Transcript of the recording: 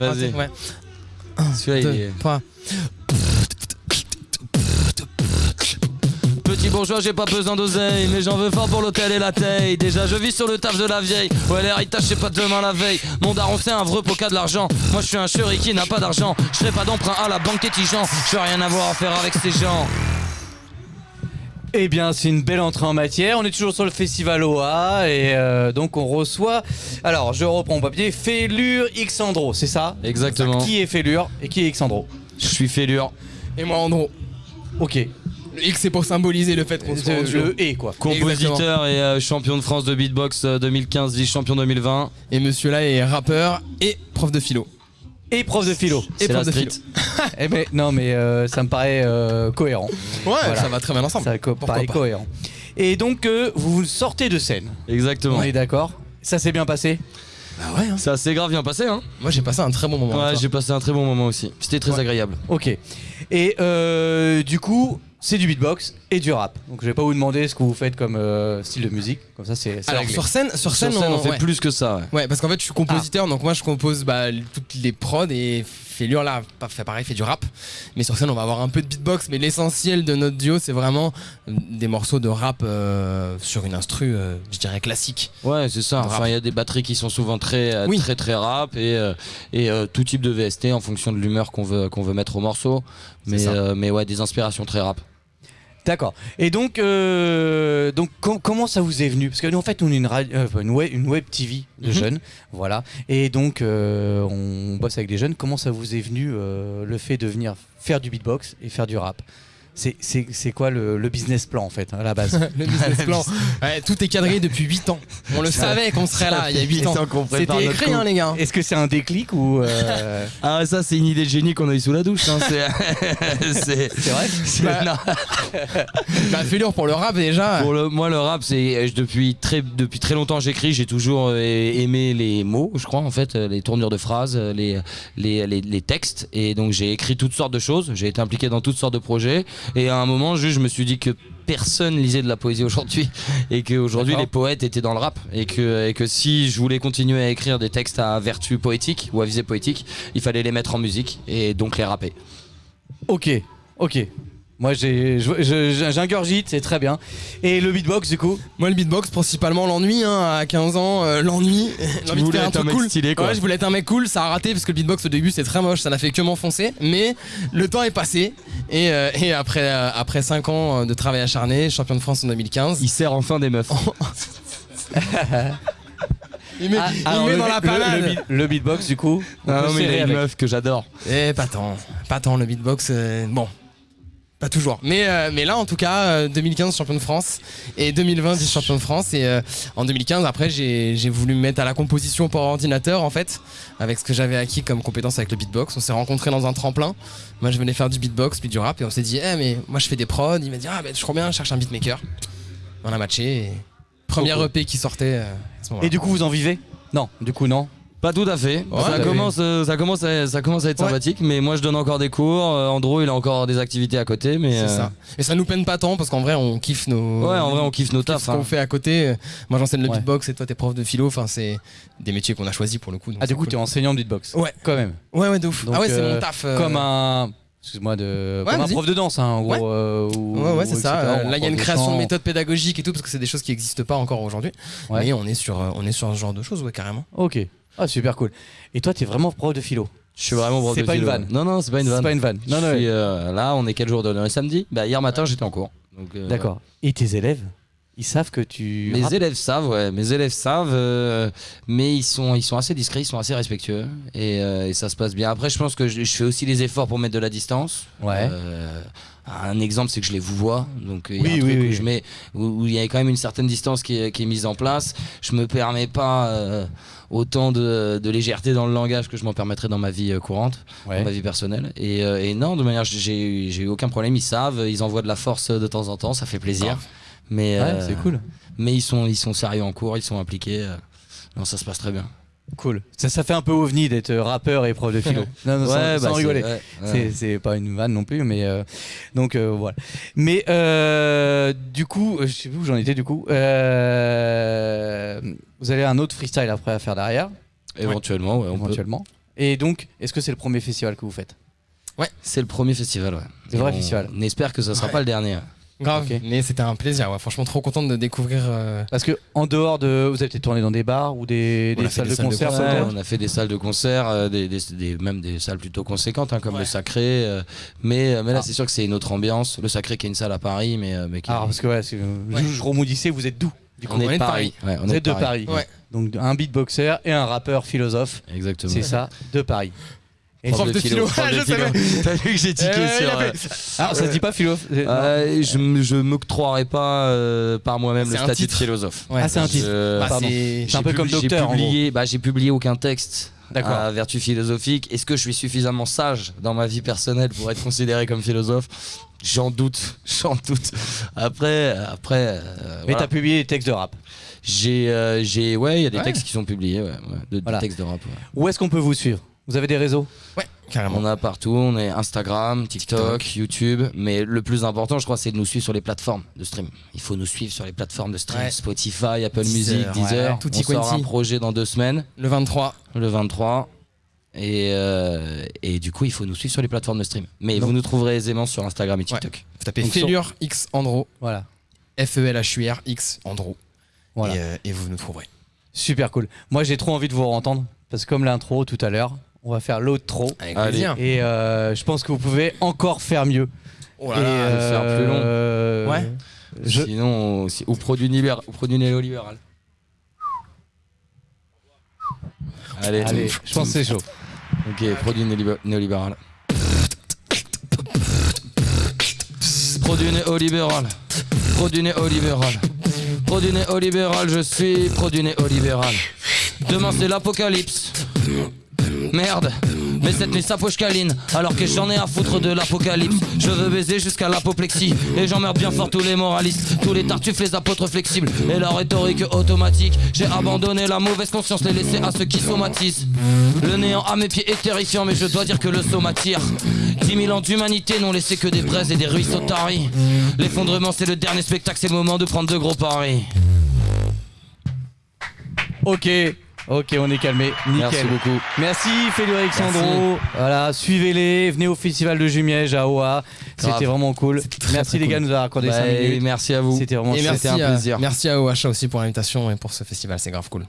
Vas-y. Ouais. Celui-là, il est-. Petit bourgeois, j'ai pas besoin d'oseille, mais j'en veux fort pour l'hôtel et la taille. Déjà, je vis sur le taf de la vieille. Ouais, l'héritage, c'est pas demain la veille. Mon daron, c'est un vrai poca de l'argent. Moi, je suis un chéri qui n'a pas d'argent. Je pas d'emprunt à la banque Tétigeant. Je veux rien avoir à faire avec ces gens. Eh bien, c'est une belle entrée en matière. On est toujours sur le festival OA et euh, donc on reçoit. Alors, je reprends mon papier. Félure Xandro, c'est ça? Exactement. Qui est Félure et qui est Xandro? Je suis fêlure. Et moi, Andro. Ok. Le X, c'est pour symboliser le fait qu'on soit en Le, duo. le et quoi. Compositeur et euh, champion de France de beatbox euh, 2015, vice-champion 2020. Et monsieur là est rappeur et prof de philo. Et prof de philo. Et prof de street. philo. Eh ben, non, mais euh, ça me paraît euh, cohérent. Ouais, Voilà. ça va très bien ensemble. Ça me Pourquoi paraît pas. cohérent. Et donc, euh, vous sortez de scène. Exactement. On est d'accord Ça s'est bien passé Bah ouais, hein. Ça s'est grave bien passé, hein Moi j'ai passé un très bon moment. Ouais, avec toi. j'ai passé un très bon moment aussi. C'était très Ouais. agréable. Ok. Et euh, du coup, c'est du beatbox et du rap. Donc je vais pas vous demander ce que vous faites comme euh, style de musique. Comme ça, c'est c'est Alors réglé. sur scène, sur Sur scène, on, fait ouais. plus que ça. ouais. Ouais, parce qu'en fait, je suis compositeur, donc moi je compose bah, toutes les prods et Félure là, fait pareil, fait du rap. Mais sur scène, on va avoir un peu de beatbox, mais l'essentiel de notre duo, c'est vraiment euh, des morceaux de rap euh, sur une instru, euh, je dirais classique. Ouais, c'est ça. Enfin, il y a des batteries qui sont souvent très, euh, Oui. très, très rap et, euh, et euh, tout type de VST en fonction de l'humeur qu'on veut, qu'on veut mettre au morceau. Mais, ça. euh, mais ouais, des inspirations très rap. D'accord. Et donc, euh, donc com- comment ça vous est venu? Parce que nous, en fait, on est une, euh, une, web, une web TV de Mhm. jeunes, voilà. Et donc, euh, on bosse avec des jeunes. Comment ça vous est venu le fait de venir faire du beatbox et faire du rap? C'est- C'est c'est quoi le, le business plan en fait à la base le business plan. Ouais, tout est cadré depuis 8 ans. On le savait qu'on serait là il y a 8 ans. C'était écrit, hein, les gars. Est-ce que c'est un déclic ou euh, Ah, ça, c'est une idée de génie qu'on a eu sous la douche. hein. C'est vrai c'est- Bah, non. Bah, Félure pour le rap déjà. Pour le, moi, le rap, c'est depuis très, depuis très longtemps, j'écris. J'ai toujours euh, aimé les mots, je crois, en fait, les tournures de phrases, les, les, les, les textes. Et donc, j'ai écrit toutes sortes de choses. J'ai été impliqué dans toutes sortes de projets. Et à un moment, juste, je me suis dit que personne lisait de la poésie aujourd'hui et qu'aujourd'hui les poètes étaient dans le rap et que, et que si je voulais continuer à écrire des textes à vertu poétique ou à visée poétique il fallait les mettre en musique et donc les rapper Ok, ok. Moi j'ai j'ingurgite, c'est très bien. Et le beatbox du coup? Moi, le beatbox, principalement l'ennui, hein, à 15 ans, euh, l'ennui. J'ai envie de voulais faire un être un truc mec cool. stylé, quoi. Ouais, je voulais être un mec cool, ça a raté parce que le beatbox au début c'est très moche, ça n'a fait que m'enfoncer. Mais le temps est passé et, euh, et après, euh, après 5 ans de travail acharné, champion de France en 2015, il sert enfin des meufs il met, Ah, il alors, met le, dans la beat- le- le panade. beat- le beatbox du coup Ah non, mais il serrer a une avec. meuf que j'adore Eh, pas tant, pas tant le beatbox, euh, bon. Pas toujours. Mais, euh, mais là, en tout cas, euh, 2015 champion de France et 2020 vice-champion de France. Et euh, en 2015, après, j'ai j'ai voulu me mettre à la composition pour ordinateur, en fait, avec ce que j'avais acquis comme compétence avec le beatbox. On s'est rencontrés dans un tremplin. Moi, je venais faire du beatbox puis du rap. Et on s'est dit, eh, mais moi, je fais des prods. Il m'a dit, ah, ben, je crois bien, je cherche un beatmaker. On a matché. Et... Première EP qui sortait euh, à ce moment-là. Et du coup vous en vivez? Non, du coup non. Pas tout à fait. Ouais, ça, t'as commence, euh, ça, commence à, ça commence à être Ouais. sympathique, mais moi je donne encore des cours. euh, Andro, il a encore des activités à côté, mais. C'est euh, ça. Et ça nous peine pas tant parce qu'en vrai, on kiffe nos. Ouais, en vrai, on kiffe nos tafs. ce hein. qu'on fait à côté. Moi, j'enseigne le Ouais. beatbox et toi, t'es prof de philo. Enfin, c'est des métiers qu'on a choisis pour le coup. donc Ah du coup cool. t'es enseignant de beatbox Ouais. Quand même. Ouais, ouais, de ouf. Donc, ah ouais, c'est euh, mon taf. euh, Comme un excuse-moi de Ouais, comme un prof de danse hein, en gros Ouais. euh, ou- Ouais, ouais, c'est ça. etc., Euh, un là, il y a une création de méthodes pédagogiques et tout parce que c'est des choses qui n'existent pas encore aujourd'hui. Ouais. Mais on est sur, euh, on est sur ce genre de choses, ouais, carrément. OK. Ah super cool. Et toi t'es vraiment prof de philo? Je suis vraiment prof C'est de pas une philo. vanne. Non, non, c'est pas une C'est vanne. pas une vanne. Non Je non. suis, euh, là, on est quel jour de samedi Bah, hier matin, j'étais en cours. Euh, D'accord. Et tes élèves? Ils savent que tu Mes rappes élèves savent, ouais. Mes élèves savent, euh, mais ils sont, ils sont assez discrets, ils sont assez respectueux, et, euh, et ça se passe bien. Après, je pense que je, je fais aussi les efforts pour mettre de la distance. Ouais. Euh, un exemple, c'est que je les vous vois, donc il y a Oui, un truc oui, où je mets, où, où il y a quand même une certaine distance qui est, qui est mise en place. Je me permets pas euh, autant de, de légèreté dans le langage que je m'en permettrais dans ma vie courante, Ouais. dans ma vie personnelle. Et, euh, et non, de manière, j'ai eu- j'ai eu aucun problème. Ils savent, ils envoient de la force de temps en temps, ça fait plaisir. Mais Ouais, euh, c'est cool. mais ils sont, ils sont sérieux en cours, ils sont impliqués. euh, Non, ça se passe très bien. Cool. Ça, ça fait un peu ovni d'être rappeur et prof de philo. non, non, sans, Ouais, sans bah, rigoler. ouais, C'est- ouais. C'est pas une vanne non plus, mais euh, donc euh, voilà. Mais euh, du coup, je sais plus où j'en étais du coup. Euh, vous avez un autre freestyle après à faire derrière, Éventuellement, ouais, on peut. éventuellement. Et donc, est-ce que c'est le premier festival que vous faites? C'est le premier festival, ouais. C'est le vrai on- festival. On espère que ça sera Ouais. pas le dernier. Grave. Mais c'était un plaisir. Ouais. Franchement, trop contente de découvrir. euh, Parce que en dehors de, vous avez peut-être tourné dans des bars ou des, salles des de salles de concert, Ouais, on a fait des salles de concert, euh, des, des- des- même des salles plutôt conséquentes, hein, comme Ouais. le Sacré. euh, mais, mais là, Ah. c'est sûr que c'est une autre ambiance. Le Sacré qui est une salle à Paris, mais, euh, mais qui Alors parce que ouais, je, je remoudissais, vous êtes d'où? Du coup on est on de est de Paris. Ouais, on Vous est êtes de Paris. Ouais. Donc un beatboxer et un rappeur philosophe, Exactement. c'est ça, de Paris. Et Prof de philo. prof Je savais. T'as vu que j'ai tiqué Eh il sur. a euh, Alors ça se dit pas philo c'est- euh, je m- je m'octroierai pas euh, par moi-même le C'est un statut de titre. philosophe. Ouais. Ah, c'est un titre. Je- Bah, pardon. c'est- un peu comme docteur, en publié, bah, j'ai publié aucun texte D'accord. à vertu philosophique. Est-ce que je suis suffisamment sage dans ma vie personnelle pour être considéré comme philosophe? J'en doute, j'en doute. Après, après, euh, Mais voilà. t'as publié des textes de rap. j'ai, euh, j'ai, ouais, il y a des Ouais. textes qui sont publiés, ouais, ouais, de, des Voilà. textes de rap. ouais. Où est-ce qu'on peut vous suivre? Vous avez des réseaux? Carrément. On a partout, on est Instagram, TikTok, TikTok. YouTube, mais le plus important, je crois, c'est de nous suivre sur les plateformes de stream. Il faut nous suivre sur les plateformes de stream, Ouais. Spotify, Apple Deezer, Music, Deezer. ouais. Tutti on sort un projet dans deux semaines, Le 23. le 23. Et, euh, et du coup, il faut nous suivre sur les plateformes de stream. Mais Donc- vous nous trouverez aisément sur Instagram et TikTok. Vous tapez Donc, sur- Félure X Andro. Voilà. F-E-L-H-U-R X Andro. Voilà. Et, euh, et vous nous trouverez. Super cool. Moi j'ai trop envie de vous entendre parce que comme l'intro tout à l'heure, on va faire Allez. plaisir. Et euh, je pense que vous pouvez encore faire mieux. Oh et là là. le faire plus long. euh, Ouais. je- Sinon, on- si- ou produit néolibéral. Ou produit néolibéral. Allez, Allez, je pense que c'est chaud. Ok, produit néolibé- néolibéral. Produit néolibéral. Produit néolibéral. Produit néolibéral, je suis produit néolibéral. Demain c'est l'apocalypse. Merde, mais cette nuit s'approche câline Alors que j'en ai à foutre de l'apocalypse. Je veux baiser jusqu'à l'apoplexie Et j'emmerde bien fort tous les moralistes Tous les tartuffes, les apôtres flexibles. Et la rhétorique automatique J'ai abandonné la mauvaise conscience Les laisser à ceux qui somatisent. Le néant à mes pieds est terrifiant Mais je dois dire que le saut m'attire 10 000 ans d'humanité n'ont laissé que des braises et des ruisseaux taris. L'effondrement c'est le dernier spectacle C'est le moment de prendre de gros paris. Ok, ok, on est calmé. Nickel. Merci beaucoup Merci Félix Alexandro. Voilà, suivez-les, venez au festival de Jumièges à Oa. C'était vraiment cool. très, Merci très les gars de nous avoir accordé Bah, 5 minutes. Merci à vous C'était vraiment Et merci un à, plaisir. merci à OHA aussi pour l'invitation et pour ce festival, c'est grave cool.